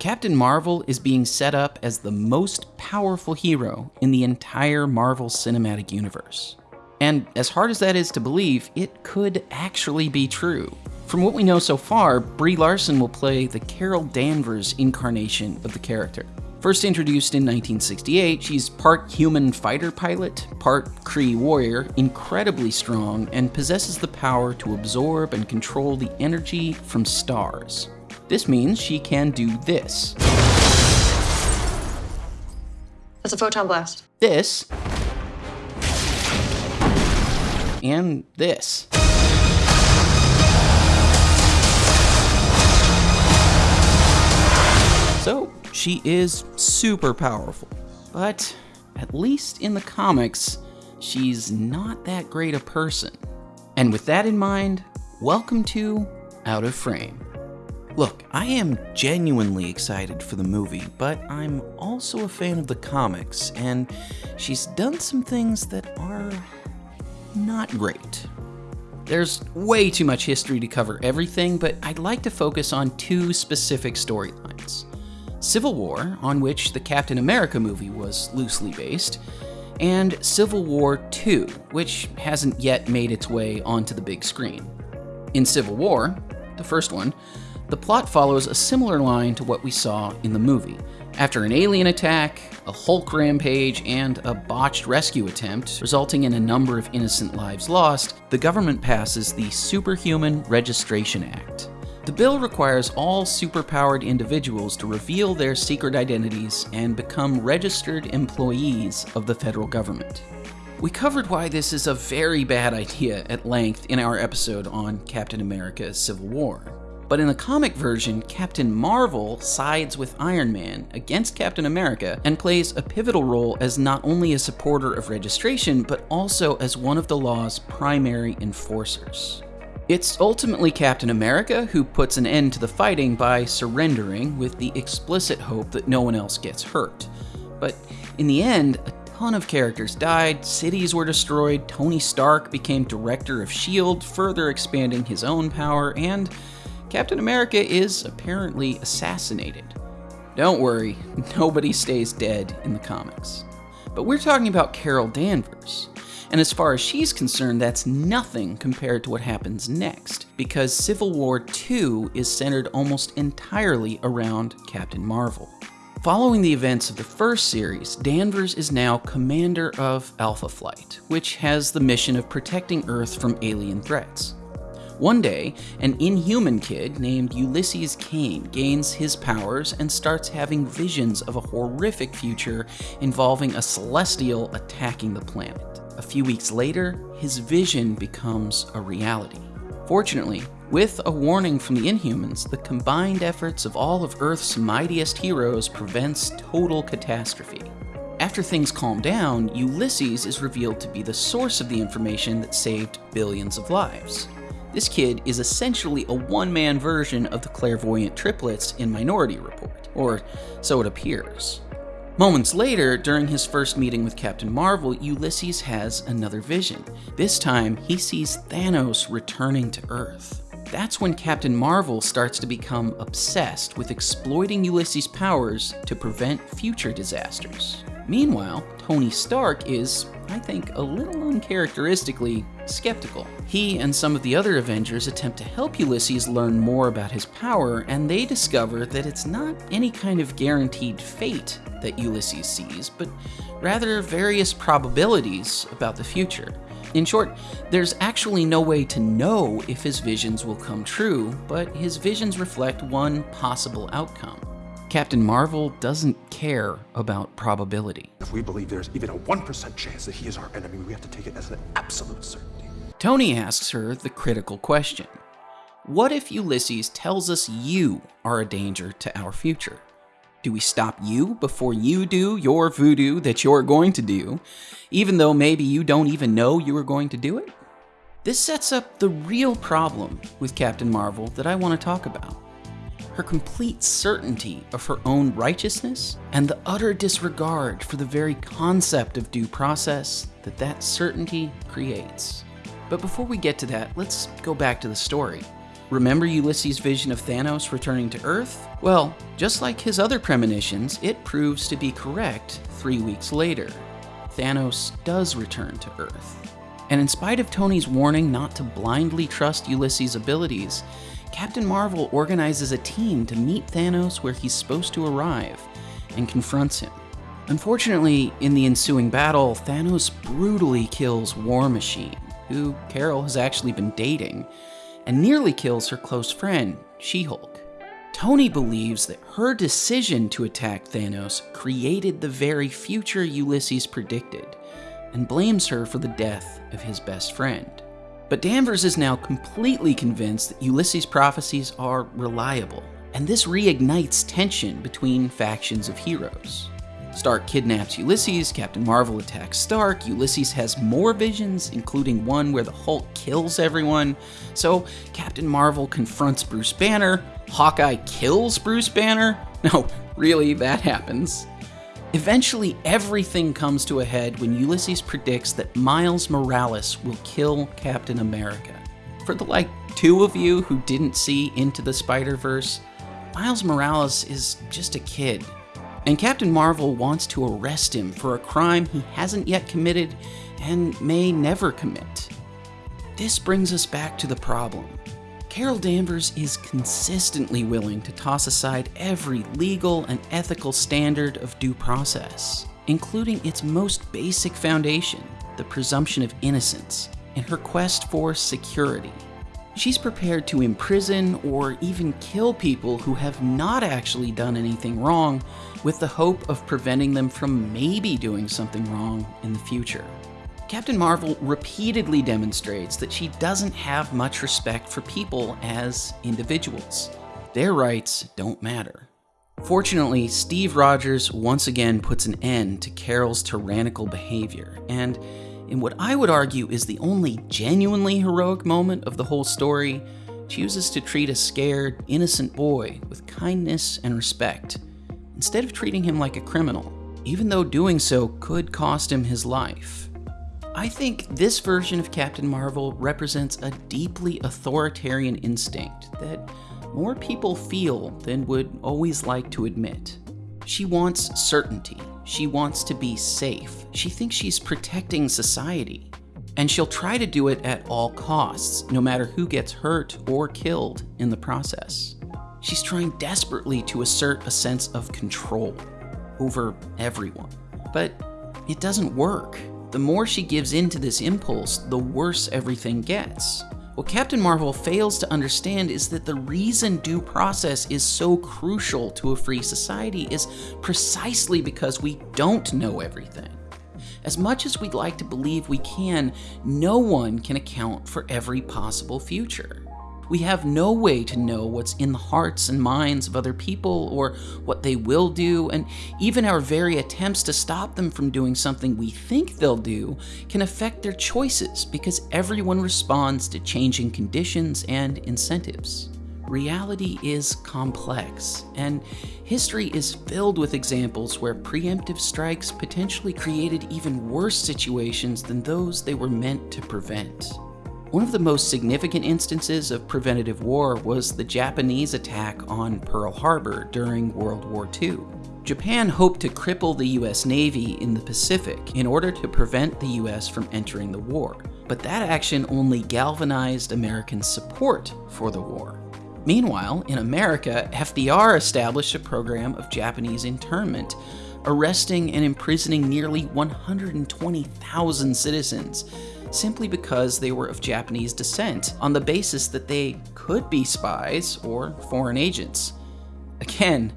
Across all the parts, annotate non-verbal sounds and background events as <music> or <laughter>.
Captain Marvel is being set up as the most powerful hero in the entire Marvel Cinematic Universe. And as hard as that is to believe, it could actually be true. From what we know so far, Brie Larson will play the Carol Danvers incarnation of the character. First introduced in 1968, she's part human fighter pilot, part Kree warrior, incredibly strong, and possesses the power to absorb and control the energy from stars. This means she can do this. That's a photon blast. This. And this. So, she is super powerful. But, at least in the comics, she's not that great a person. And with that in mind, welcome to Out of Frame. Look, I am genuinely excited for the movie, but I'm also a fan of the comics, and she's done some things that are not great. There's way too much history to cover everything, but I'd like to focus on two specific storylines. Civil War, on which the Captain America movie was loosely based, and Civil War II, which hasn't yet made its way onto the big screen. In Civil War, the first one, the plot follows a similar line to what we saw in the movie. After an alien attack, a Hulk rampage, and a botched rescue attempt, resulting in a number of innocent lives lost, the government passes the Superhuman Registration Act. The bill requires all superpowered individuals to reveal their secret identities and become registered employees of the federal government. We covered why this is a very bad idea at length in our episode on Captain America Civil War. But in the comic version, Captain Marvel sides with Iron Man against Captain America and plays a pivotal role as not only a supporter of registration, but also as one of the law's primary enforcers. It's ultimately Captain America who puts an end to the fighting by surrendering with the explicit hope that no one else gets hurt. But in the end, a ton of characters died, cities were destroyed, Tony Stark became director of S.H.I.E.L.D., further expanding his own power, and Captain America is apparently assassinated. Don't worry, <laughs> nobody stays dead in the comics. But we're talking about Carol Danvers. And as far as she's concerned, that's nothing compared to what happens next, because Civil War II is centered almost entirely around Captain Marvel. Following the events of the first series, Danvers is now commander of Alpha Flight, which has the mission of protecting Earth from alien threats. One day, an inhuman kid named Ulysses Cain gains his powers and starts having visions of a horrific future involving a celestial attacking the planet. A few weeks later, his vision becomes a reality. Fortunately, with a warning from the Inhumans, the combined efforts of all of Earth's mightiest heroes prevents total catastrophe. After things calm down, Ulysses is revealed to be the source of the information that saved billions of lives. This kid is essentially a one-man version of the clairvoyant triplets in Minority Report, or so it appears. Moments later, during his first meeting with Captain Marvel, Ulysses has another vision. This time, he sees Thanos returning to Earth. That's when Captain Marvel starts to become obsessed with exploiting Ulysses' powers to prevent future disasters. Meanwhile, Tony Stark is, I think, a little uncharacteristically skeptical. He and some of the other Avengers attempt to help Ulysses learn more about his power, and they discover that it's not any kind of guaranteed fate that Ulysses sees, but rather various probabilities about the future. In short, there's actually no way to know if his visions will come true, but his visions reflect one possible outcome. Captain Marvel doesn't care about probability. If we believe there's even a 1% chance that he is our enemy, we have to take it as an absolute certainty. Tony asks her the critical question What if Ulysses tells us you are a danger to our future? Do we stop you before you do your voodoo that you're going to do, even though maybe you don't even know you are going to do it? This sets up the real problem with Captain Marvel that I want to talk about her complete certainty of her own righteousness, and the utter disregard for the very concept of due process that that certainty creates. But before we get to that, let's go back to the story. Remember Ulysses' vision of Thanos returning to Earth? Well, just like his other premonitions, it proves to be correct three weeks later. Thanos does return to Earth. And in spite of Tony's warning not to blindly trust Ulysses' abilities, Captain Marvel organizes a team to meet Thanos where he's supposed to arrive and confronts him. Unfortunately, in the ensuing battle, Thanos brutally kills War Machine, who Carol has actually been dating, and nearly kills her close friend, She Hulk. Tony believes that her decision to attack Thanos created the very future Ulysses predicted, and blames her for the death of his best friend. But Danvers is now completely convinced that Ulysses' prophecies are reliable, and this reignites tension between factions of heroes. Stark kidnaps Ulysses, Captain Marvel attacks Stark, Ulysses has more visions, including one where the Hulk kills everyone. So Captain Marvel confronts Bruce Banner, Hawkeye kills Bruce Banner. <laughs> No, really, that happens. Eventually, everything comes to a head when Ulysses predicts that Miles Morales will kill Captain America. For the like two of you who didn't see Into the Spider Verse, Miles Morales is just a kid and Captain Marvel wants to arrest him for a crime he hasn't yet committed and may never commit. This brings us back to the problem. Carol Danvers is consistently willing to toss aside every legal and ethical standard of due process, including its most basic foundation, the presumption of innocence, in her quest for security. She's prepared to imprison or even kill people who have not actually done anything wrong with the hope of preventing them from maybe doing something wrong in the future. Captain Marvel repeatedly demonstrates that she doesn't have much respect for people as individuals. Their rights don't matter. Fortunately, Steve Rogers once again puts an end to Carol's tyrannical behavior, and in what I would argue is the only genuinely heroic moment of the whole story, chooses to treat a scared, innocent boy with kindness and respect, instead of treating him like a criminal, even though doing so could cost him his life. I think this version of Captain Marvel represents a deeply authoritarian instinct that more people feel than would always like to admit. She wants certainty. She wants to be safe. She thinks she's protecting society. And she'll try to do it at all costs, no matter who gets hurt or killed in the process. She's trying desperately to assert a sense of control over everyone. But it doesn't work. The more she gives in to this impulse, the worse everything gets. What Captain Marvel fails to understand is that the reason due process is so crucial to a free society is precisely because we don't know everything. As much as we'd like to believe we can, no one can account for every possible future. We have no way to know what's in the hearts and minds of other people or what they will do, and even our very attempts to stop them from doing something we think they'll do can affect their choices because everyone responds to changing conditions and incentives. Reality is complex, and history is filled with examples where preemptive strikes potentially created even worse situations than those they were meant to prevent. One of the most significant instances of preventative war was the Japanese attack on Pearl Harbor during World War II. Japan hoped to cripple the US Navy in the Pacific in order to prevent the US from entering the war, but that action only galvanized American support for the war. Meanwhile, in America, FDR established a program of Japanese internment, arresting and imprisoning nearly 120,000 citizens simply because they were of Japanese descent, on the basis that they could be spies or foreign agents. Again,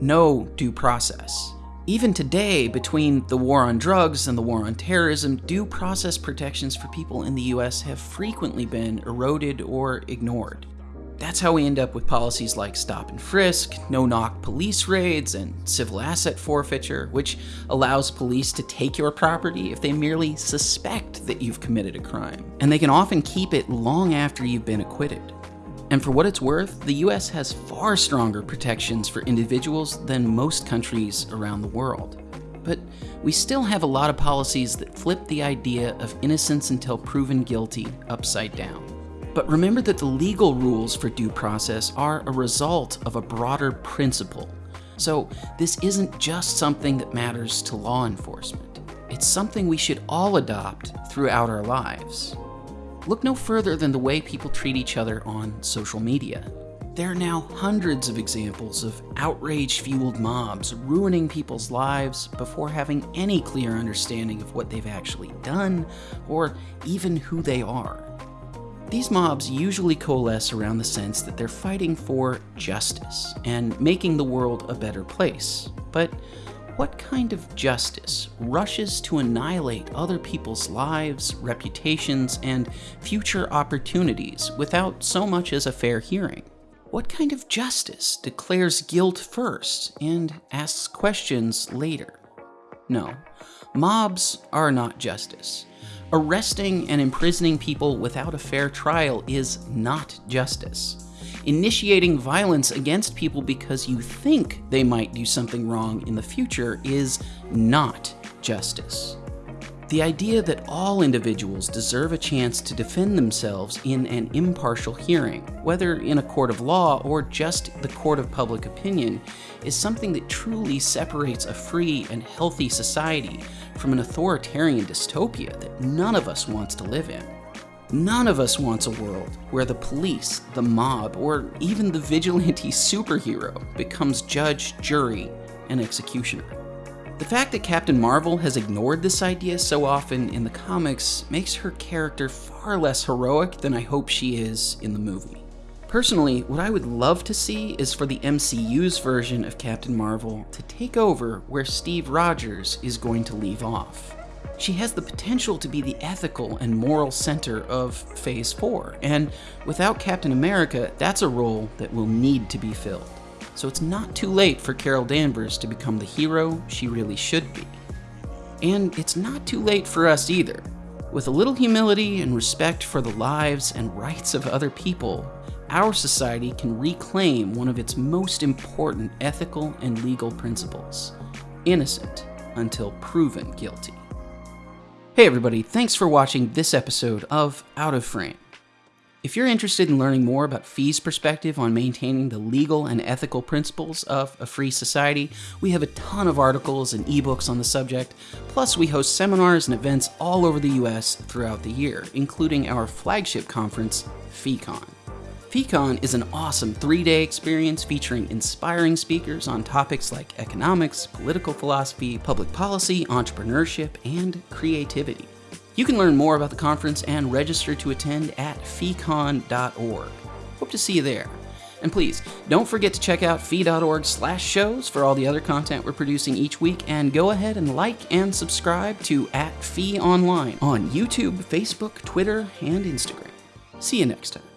no due process. Even today, between the war on drugs and the war on terrorism, due process protections for people in the US have frequently been eroded or ignored. That's how we end up with policies like stop and frisk, no knock police raids, and civil asset forfeiture, which allows police to take your property if they merely suspect that you've committed a crime. And they can often keep it long after you've been acquitted. And for what it's worth, the US has far stronger protections for individuals than most countries around the world. But we still have a lot of policies that flip the idea of innocence until proven guilty upside down. But remember that the legal rules for due process are a result of a broader principle. So this isn't just something that matters to law enforcement. It's something we should all adopt throughout our lives. Look no further than the way people treat each other on social media. There are now hundreds of examples of outrage fueled mobs ruining people's lives before having any clear understanding of what they've actually done or even who they are. These mobs usually coalesce around the sense that they're fighting for justice and making the world a better place. But what kind of justice rushes to annihilate other people's lives, reputations, and future opportunities without so much as a fair hearing? What kind of justice declares guilt first and asks questions later? No, mobs are not justice. Arresting and imprisoning people without a fair trial is not justice. Initiating violence against people because you think they might do something wrong in the future is not justice. The idea that all individuals deserve a chance to defend themselves in an impartial hearing, whether in a court of law or just the court of public opinion, is something that truly separates a free and healthy society from an authoritarian dystopia that none of us wants to live in. None of us wants a world where the police, the mob, or even the vigilante <laughs> superhero becomes judge, jury, and executioner. The fact that Captain Marvel has ignored this idea so often in the comics makes her character far less heroic than I hope she is in the movie. Personally, what I would love to see is for the MCU's version of Captain Marvel to take over where Steve Rogers is going to leave off. She has the potential to be the ethical and moral center of Phase 4, and without Captain America, that's a role that will need to be filled so it's not too late for Carol Danvers to become the hero she really should be. And it's not too late for us either. With a little humility and respect for the lives and rights of other people, our society can reclaim one of its most important ethical and legal principles innocent until proven guilty. Hey, everybody, thanks for watching this episode of Out of Frame. If you're interested in learning more about FEE's perspective on maintaining the legal and ethical principles of a free society, we have a ton of articles and ebooks on the subject. Plus, we host seminars and events all over the US throughout the year, including our flagship conference, FeeCon. FeeCon is an awesome three day experience featuring inspiring speakers on topics like economics, political philosophy, public policy, entrepreneurship, and creativity. You can learn more about the conference and register to attend at feecon.org. Hope to see you there. And please, don't forget to check out fee.org slash shows for all the other content we're producing each week, and go ahead and like and subscribe to at Fee Online on YouTube, Facebook, Twitter, and Instagram. See you next time.